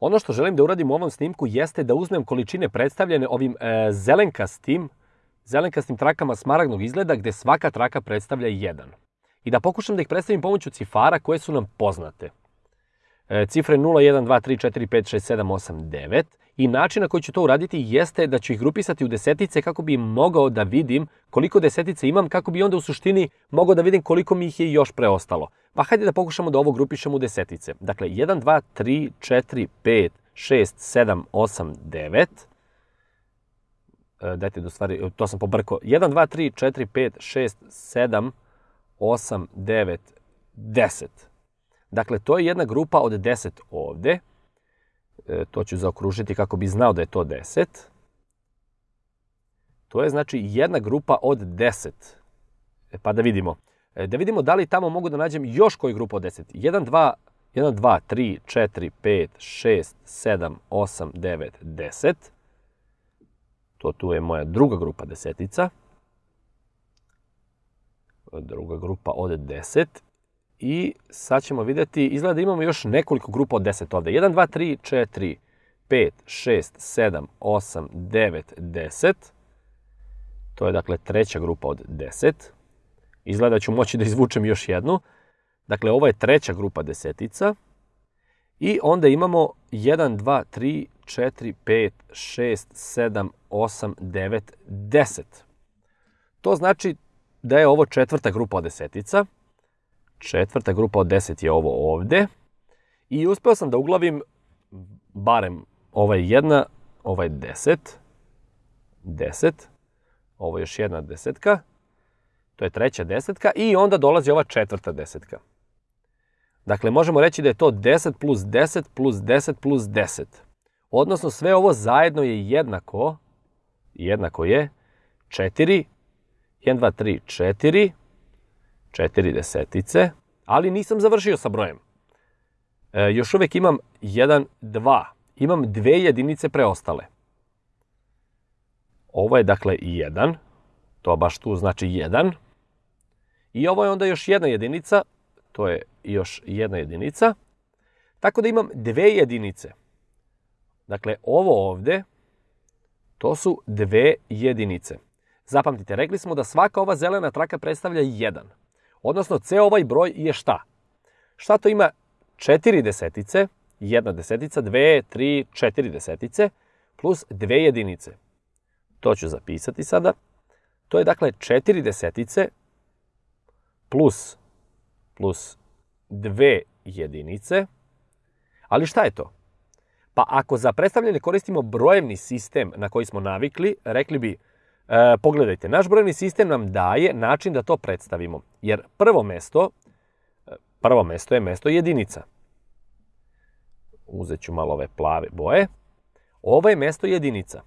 Ono što želim da uradim u ovom snimku jeste da uzmem količine predstavljene ovim e, zelenkastim, zelenkastim trakama smaragnog izgleda gde svaka traka predstavlja jedan. I da pokušam da ih predstavim pomoću cifara koje su nam poznate. E, cifre 0, 1, 2, 3, 4, 5, 6, 7, 8, 9. I način na koji ću to uraditi jeste da ću ih grupisati u desetice kako bi mogao da vidim koliko desetice imam, kako bi onda u suštini mogao da vidim koliko mi ih je još preostalo. Pa hajde da pokušamo da ovo grupišemo u desetice. Dakle, 1, 2, 3, 4, 5, 6, 7, 8, 9. Dajte da stvari, to sam pobrkao. 1, 2, 3, 4, 5, 6, 7, 8, 9, 10. Dakle, to je jedna grupa od 10 ovde. E, to ću zaokružiti kako bi znao da je to 10. To je znači jedna grupa od 10. E, pa da vidimo. E, da vidimo da li tamo mogu da nađem još koju grupu od 10. 1, 2, 1, 2, 3, 4, 5, 6, 7, 8, 9, 10. To tu je moja druga grupa desetica. Druga grupa od 10. I sad ćemo videti, izgleda da imamo još nekoliko grupa od 10 ovde. 1, 2, 3, 4, 5, 6, 7, 8, 9, 10. To je dakle treća grupa od 10. Izgleda da ću moći da izvučem još jednu. Dakle, ovo je treća grupa desetica. I onda imamo 1, 2, 3, 4, 5, 6, 7, 8, 9, 10. To znači da je ovo četvrta grupa od desetica. Četvrta grupa od 10 je ovo ovde. I uspeo sam da uglavim barem ovaj jedna, ovaj 10, 10, ovo je još jedna desetka, to je treća desetka i onda dolazi ova četvrta desetka. Dakle, možemo reći da je to 10 plus 10 plus 10 plus 10. Odnosno, sve ovo zajedno je jednako, jednako je 4, 1, 2, 3, 4, 4 desetice, ali nisam završio sa brojem. E, još uvek imam 1, 2. Imam dve jedinice preostale. Ovo je dakle 1, to baš tu znači 1. I ovo je onda još jedna jedinica, to je još jedna jedinica. Tako da imam dve jedinice. Dakle, ovo ovde, to su dve jedinice. Zapamtite, rekli smo da svaka ova zelena traka predstavlja 1. Odnosno, ceo ovaj broj je šta? Šta to ima? Četiri desetice, jedna desetica, dve, tri, četiri desetice, plus dve jedinice. To ću zapisati sada. To je dakle četiri desetice plus, plus dve jedinice. Ali šta je to? Pa ako za predstavljanje koristimo brojevni sistem na koji smo navikli, rekli bi E, pogledajte, naš brojni sistem nam daje način da to predstavimo. Jer prvo mesto, e, prvo mesto je mesto jedinica. Uzet ću malo ove plave boje. Ovo je mesto jedinica.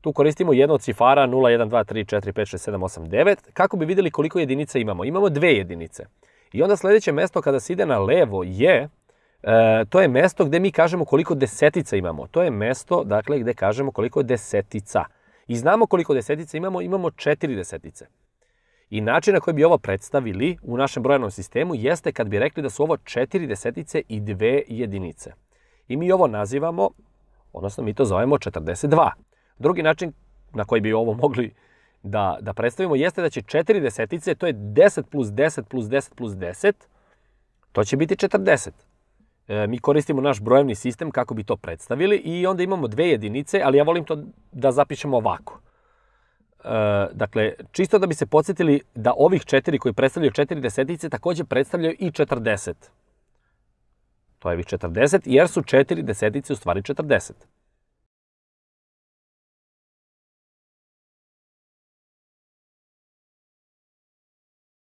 Tu koristimo jedno od cifara 0, 1, 2, 3, 4, 5, 6, 7, 8, 9, kako bi videli koliko jedinica imamo. Imamo dve jedinice. I onda sledeće mesto kada se ide na levo je, e, to je mesto gde mi kažemo koliko desetica imamo. To je mesto, dakle, gde kažemo koliko je desetica. I znamo koliko desetica imamo, imamo četiri desetice. I način na koji bi ovo predstavili u našem brojnom sistemu jeste kad bi rekli da su ovo četiri desetice i dve jedinice. I mi ovo nazivamo, odnosno mi to zovemo 42. Drugi način na koji bi ovo mogli da, da predstavimo jeste da će četiri desetice, to je 10 plus 10 plus 10 plus 10, to će biti 40. E, mi koristimo naš brojevni sistem kako bi to predstavili i onda imamo dve jedinice, ali ja volim to da zapišemo ovako. E, dakle, čisto da bi se podsjetili da ovih četiri koji predstavljaju četiri desetice takođe predstavljaju i 40. To je ovih 40, jer su četiri desetice u stvari 40.